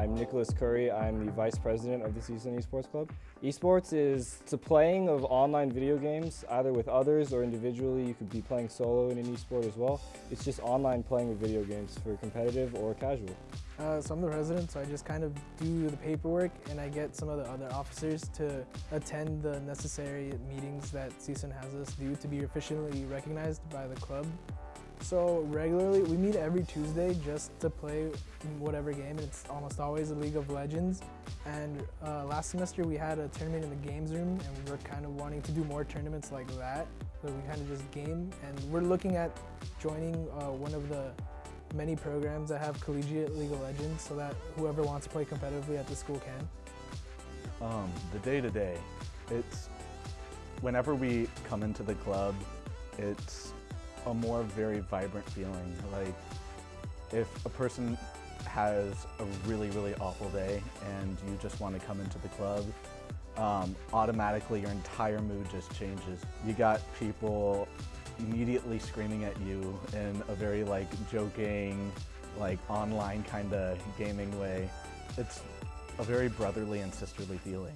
I'm Nicholas Curry. I'm the vice president of the CSUN Esports Club. Esports is the playing of online video games, either with others or individually. You could be playing solo in an esport as well. It's just online playing of video games for competitive or casual. Uh, so I'm the resident, so I just kind of do the paperwork and I get some of the other officers to attend the necessary meetings that CSUN has us do to be officially recognized by the club. So regularly, we every Tuesday just to play whatever game. It's almost always a League of Legends. And uh, last semester we had a tournament in the games room and we're kind of wanting to do more tournaments like that. So we kind of just game and we're looking at joining uh, one of the many programs that have collegiate League of Legends so that whoever wants to play competitively at the school can. Um, the day-to-day, -day, it's whenever we come into the club, it's a more very vibrant feeling. Like if a person has a really, really awful day and you just want to come into the club, um, automatically your entire mood just changes. You got people immediately screaming at you in a very like joking, like online kind of gaming way. It's a very brotherly and sisterly feeling.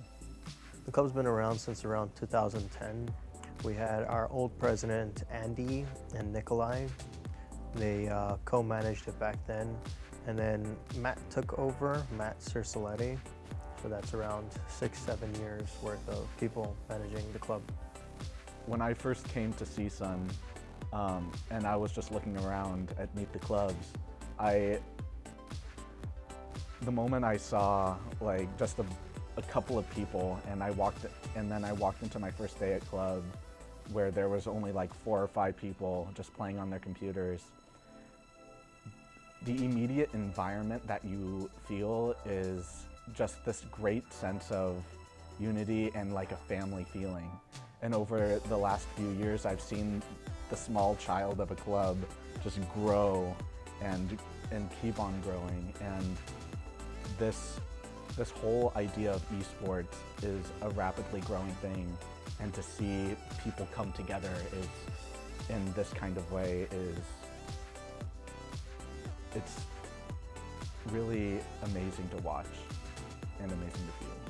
The club's been around since around 2010. We had our old president, Andy and Nikolai. They uh, co-managed it back then. And then Matt took over, Matt Circelletti. So that's around six, seven years worth of people managing the club. When I first came to CSUN, um, and I was just looking around at Meet the Clubs, I, the moment I saw like just a, a couple of people and I walked, and then I walked into my first day at club where there was only like four or five people just playing on their computers. The immediate environment that you feel is just this great sense of unity and like a family feeling. And over the last few years, I've seen the small child of a club just grow and, and keep on growing. And this, this whole idea of esports is a rapidly growing thing and to see people come together is in this kind of way is it's really amazing to watch and amazing to feel.